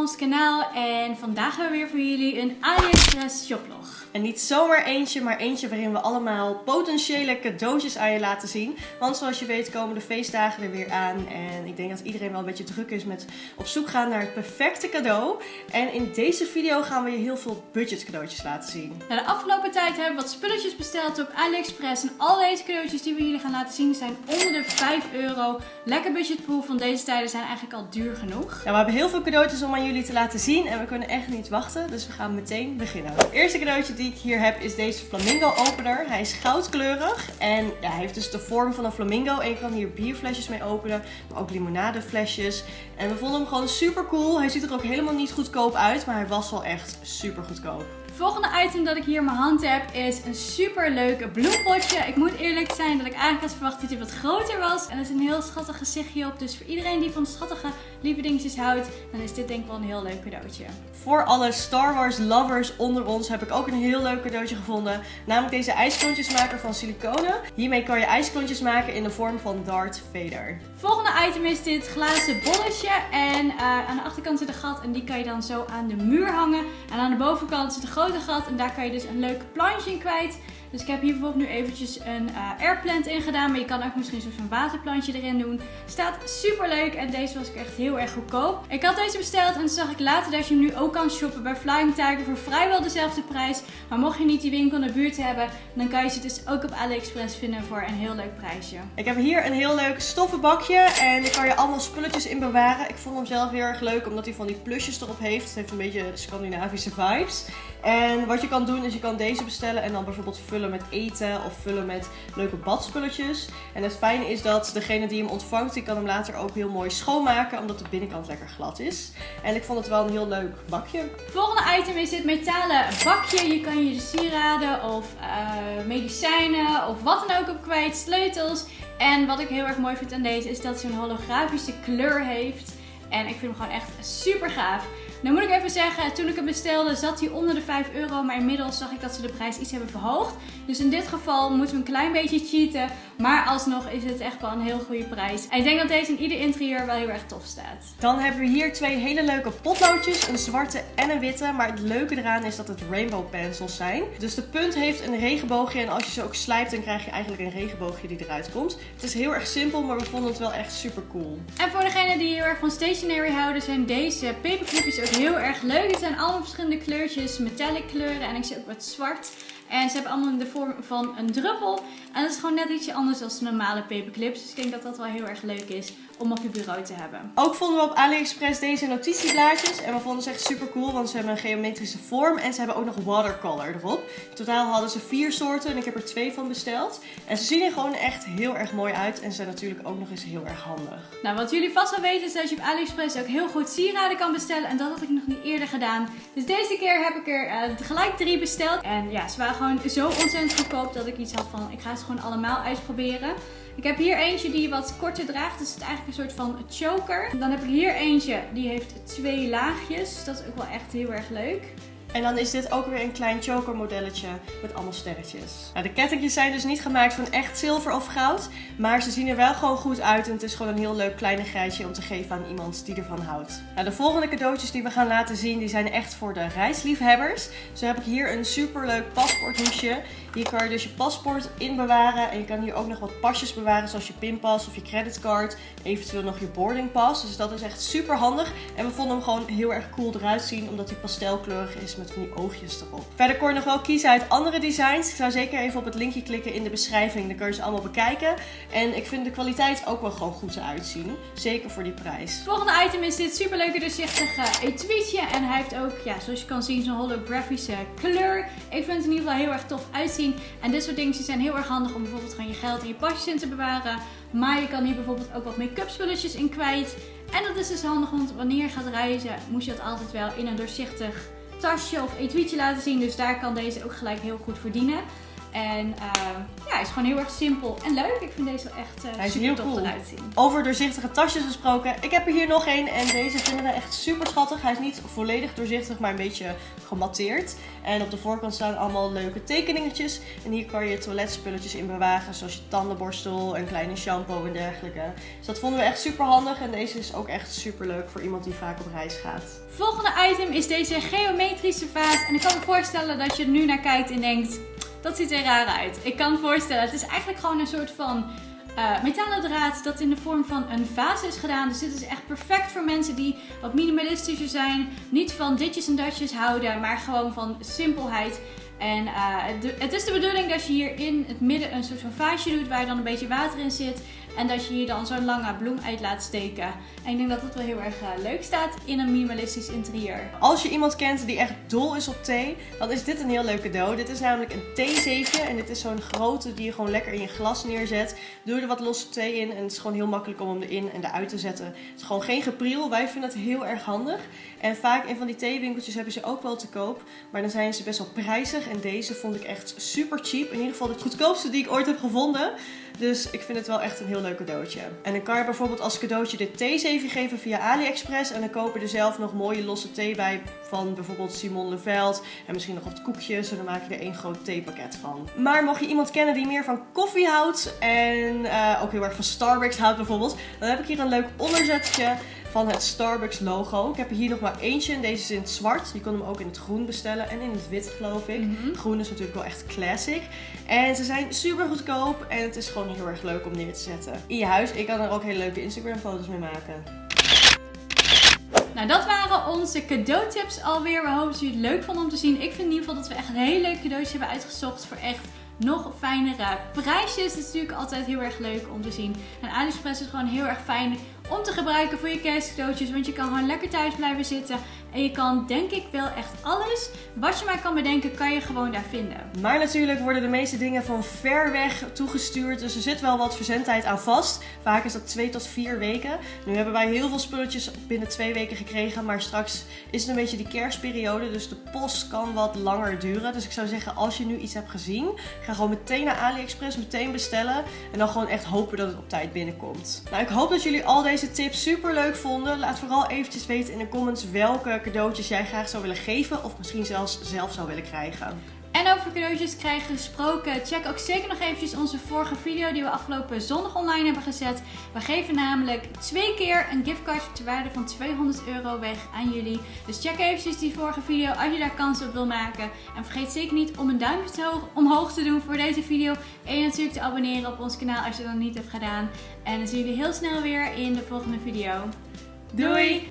ons kanaal en vandaag hebben we weer voor jullie een AliExpress shoplog. En niet zomaar eentje, maar eentje waarin we allemaal potentiële cadeautjes aan je laten zien. Want zoals je weet komen de feestdagen er weer aan. En ik denk dat iedereen wel een beetje druk is met op zoek gaan naar het perfecte cadeau. En in deze video gaan we je heel veel budget cadeautjes laten zien. Nou, de afgelopen tijd hebben we wat spulletjes besteld op AliExpress. En al deze cadeautjes die we jullie gaan laten zien zijn onder de 5 euro. Lekker budgetproof, want deze tijden zijn eigenlijk al duur genoeg. Ja, we hebben heel veel cadeautjes om aan jullie te laten zien. En we kunnen echt niet wachten, dus we gaan meteen beginnen. Het eerste cadeautje die ik hier heb is deze flamingo opener. Hij is goudkleurig en ja, hij heeft dus de vorm van een flamingo. En je kan hier bierflesjes mee openen, maar ook limonadeflesjes. En we vonden hem gewoon super cool. Hij ziet er ook helemaal niet goedkoop uit, maar hij was wel echt super goedkoop. Het volgende item dat ik hier in mijn hand heb is een super leuk bloempotje. Ik moet eerlijk zijn dat ik eigenlijk had verwacht dat hij wat groter was. En er is een heel schattig gezichtje op. Dus voor iedereen die van schattige lieve dingetjes houdt, dan is dit denk ik wel een heel leuk cadeautje. Voor alle Star Wars lovers onder ons heb ik ook een heel leuk cadeautje gevonden. Namelijk deze ijsklontjesmaker van siliconen. Hiermee kan je ijsklontjes maken in de vorm van Darth Vader. Volgende item is dit glazen bolletje. En uh, aan de achterkant zit een gat en die kan je dan zo aan de muur hangen. En aan de bovenkant zit een gat en daar kan je dus een leuk plantje in kwijt. Dus ik heb hier bijvoorbeeld nu eventjes een uh, airplant in gedaan. Maar je kan ook misschien zo'n waterplantje erin doen. Staat super leuk en deze was ik echt heel erg goedkoop. Ik had deze besteld en toen zag ik later dat je hem nu ook kan shoppen bij Flying Tiger voor vrijwel dezelfde prijs. Maar mocht je niet die winkel in de buurt hebben, dan kan je ze dus ook op AliExpress vinden voor een heel leuk prijsje. Ik heb hier een heel leuk stoffen bakje en daar kan je allemaal spulletjes in bewaren. Ik vond hem zelf heel erg leuk omdat hij van die plusjes erop heeft. Het heeft een beetje Scandinavische vibes. En wat je kan doen is je kan deze bestellen en dan bijvoorbeeld vullen met eten of vullen met leuke badspulletjes. En het fijne is dat degene die hem ontvangt, die kan hem later ook heel mooi schoonmaken omdat de binnenkant lekker glad is. En ik vond het wel een heel leuk bakje. Volgende item is dit metalen bakje. Je kan je de sieraden of uh, medicijnen of wat dan ook op kwijt, sleutels. En wat ik heel erg mooi vind aan deze is dat hij een holografische kleur heeft. En ik vind hem gewoon echt super gaaf. Nou moet ik even zeggen, toen ik hem bestelde zat hij onder de 5 euro. Maar inmiddels zag ik dat ze de prijs iets hebben verhoogd. Dus in dit geval moeten we een klein beetje cheaten. Maar alsnog is het echt wel een heel goede prijs. En ik denk dat deze in ieder interieur wel heel erg tof staat. Dan hebben we hier twee hele leuke potloodjes. Een zwarte en een witte. Maar het leuke eraan is dat het rainbow pencils zijn. Dus de punt heeft een regenboogje. En als je ze ook slijpt dan krijg je eigenlijk een regenboogje die eruit komt. Het is heel erg simpel, maar we vonden het wel echt super cool. En voor degenen die heel erg van stationery houden zijn deze paperclipjes ook heel erg leuk. Het zijn allemaal verschillende kleurtjes, metallic kleuren en ik zie ook wat zwart. En ze hebben allemaal de vorm van een druppel. En dat is gewoon net ietsje anders dan de normale paperclips. Dus ik denk dat dat wel heel erg leuk is om op je bureau te hebben. Ook vonden we op AliExpress deze notitieblaadjes. En we vonden ze echt super cool, want ze hebben een geometrische vorm. En ze hebben ook nog watercolor erop. In totaal hadden ze vier soorten en ik heb er twee van besteld. En ze zien er gewoon echt heel erg mooi uit. En ze zijn natuurlijk ook nog eens heel erg handig. Nou, wat jullie vast wel weten is dat je op AliExpress ook heel goed sieraden kan bestellen. En dat had ik nog niet eerder gedaan. Dus deze keer heb ik er uh, gelijk drie besteld. En ja, ze waren gewoon zo ontzettend goedkoop dat ik iets had van, ik ga ze gewoon allemaal uitproberen. Ik heb hier eentje die wat korter draagt. Dus het is eigenlijk een soort van choker. Dan heb ik hier eentje die heeft twee laagjes. Dat is ook wel echt heel erg leuk. En dan is dit ook weer een klein choker modelletje met allemaal sterretjes. Nou, de kettingjes zijn dus niet gemaakt van echt zilver of goud. Maar ze zien er wel gewoon goed uit. En het is gewoon een heel leuk kleinigheidje om te geven aan iemand die ervan houdt. Nou, de volgende cadeautjes die we gaan laten zien, die zijn echt voor de reisliefhebbers. Zo heb ik hier een super leuk paspoorthoesje. Hier kan je dus je paspoort in bewaren. En je kan hier ook nog wat pasjes bewaren, zoals je pinpas of je creditcard. Eventueel nog je boardingpas. Dus dat is echt super handig. En we vonden hem gewoon heel erg cool eruit zien, omdat hij pastelkleurig is met van die oogjes erop. Verder kon je nog wel kiezen uit andere designs. Ik zou zeker even op het linkje klikken in de beschrijving. Dan kun je ze allemaal bekijken. En ik vind de kwaliteit ook wel gewoon goed eruit zien. Zeker voor die prijs. Volgende item is dit superleuke doorzichtige etuietje. En hij heeft ook, ja, zoals je kan zien, zo'n holografische kleur. Ik vind het in ieder geval heel erg tof uitzien. En dit soort dingetjes zijn heel erg handig om bijvoorbeeld gewoon je geld en je pasjes in te bewaren. Maar je kan hier bijvoorbeeld ook wat make-up spulletjes in kwijt. En dat is dus handig, want wanneer je gaat reizen, moet je dat altijd wel in een doorzichtig tasje of etuietje laten zien. Dus daar kan deze ook gelijk heel goed verdienen. En ehm, ja, hij is gewoon heel erg simpel en leuk. Ik vind deze wel echt uh, Hij is super heel tof cool. eruit zien. Over doorzichtige tasjes gesproken. Ik heb er hier nog één en deze vinden we echt super schattig. Hij is niet volledig doorzichtig, maar een beetje gematteerd. En op de voorkant staan allemaal leuke tekeningetjes. En hier kan je toiletspulletjes in bewagen, zoals je tandenborstel, een kleine shampoo en dergelijke. Dus dat vonden we echt super handig. En deze is ook echt super leuk voor iemand die vaak op reis gaat. Volgende item is deze geometrische vaas. En ik kan me voorstellen dat je er nu naar kijkt en denkt, dat ziet er raar uit. Ik kan voorstellen, het is eigenlijk gewoon een soort van eh, metalen draad dat in de vorm van een vaas is gedaan. Dus dit is echt perfect voor mensen die wat minimalistischer zijn. Niet van ditjes en datjes houden, maar gewoon van simpelheid. En eh, het is de bedoeling dat je hier in het midden een soort van vaasje doet waar dan een beetje water in zit. En dat je hier dan zo'n lange bloem uit laat steken. En ik denk dat het wel heel erg eh, leuk staat in een minimalistisch interieur. Als je iemand kent die echt dol is op thee, dan is dit een heel leuk cadeau. Dit is namelijk een theezeefje en dit is zo'n grote die je gewoon lekker in je glas neerzet. Doe er wat losse thee in en het is gewoon heel makkelijk om hem erin en eruit te zetten. Het is gewoon geen gepriel. Wij vinden het heel erg handig. En vaak in van die theewinkeltjes hebben ze ook wel te koop, maar dan zijn ze best wel prijzig. En deze vond ik echt super cheap. In ieder geval de goedkoopste die ik ooit heb gevonden. Dus ik vind het wel echt een heel leuk cadeautje. En dan kan je bijvoorbeeld als cadeautje dit theezeefje geven via AliExpress. En dan koop je er zelf nog mooie losse thee bij van bijvoorbeeld Simon Leveld. En misschien nog wat koekjes. En dan maak je er één groot theepakket van. Maar mocht je iemand kennen die meer van koffie houdt en eh, ook heel erg van Starbucks houdt bijvoorbeeld. Dan heb ik hier een leuk onderzetje van het Starbucks logo. Ik heb er hier nog maar eentje en deze is in het zwart. Je kan hem ook in het groen bestellen en in het wit geloof ik. Mhm. Groen is natuurlijk wel echt classic. En ze zijn super goedkoop en het is gewoon heel erg leuk om neer te zetten. In je huis, ik kan er ook hele leuke Instagram foto's mee maken. Nou, dat waren onze cadeautips alweer. We hopen dat jullie het leuk vonden om te zien. Ik vind in ieder geval dat we echt een heel leuk cadeautje hebben uitgezocht voor echt nog fijnere prijsjes. Het is natuurlijk altijd heel erg leuk om te zien. En AliExpress is gewoon heel erg fijn om te gebruiken voor je kerstcadeautjes. Want je kan gewoon lekker thuis blijven zitten. En je kan denk ik wel echt alles wat je maar kan bedenken, kan je gewoon daar vinden. Maar natuurlijk worden de meeste dingen van ver weg toegestuurd. Dus er zit wel wat verzendtijd aan vast. Vaak is dat twee tot vier weken. Nu hebben wij heel veel spulletjes binnen twee weken gekregen. Maar straks is het een beetje die kerstperiode. Dus de post kan wat langer duren. Dus ik zou zeggen, als je nu iets hebt gezien, ga gewoon meteen naar AliExpress, meteen bestellen. En dan gewoon echt hopen dat het op tijd binnenkomt. Nou, ik hoop dat jullie al deze tips super leuk vonden. Laat vooral eventjes weten in de comments welke cadeautjes jij graag zou willen geven. Of misschien zelfs zelf zou willen krijgen. En over cadeautjes krijgen gesproken, check ook zeker nog eventjes onze vorige video die we afgelopen zondag online hebben gezet. We geven namelijk twee keer een giftcard ter waarde van 200 euro weg aan jullie. Dus check eventjes die vorige video als je daar kans op wil maken. En vergeet zeker niet om een duimpje omhoog te doen voor deze video. En je natuurlijk te abonneren op ons kanaal als je dat nog niet hebt gedaan. En dan zien jullie heel snel weer in de volgende video. Doei!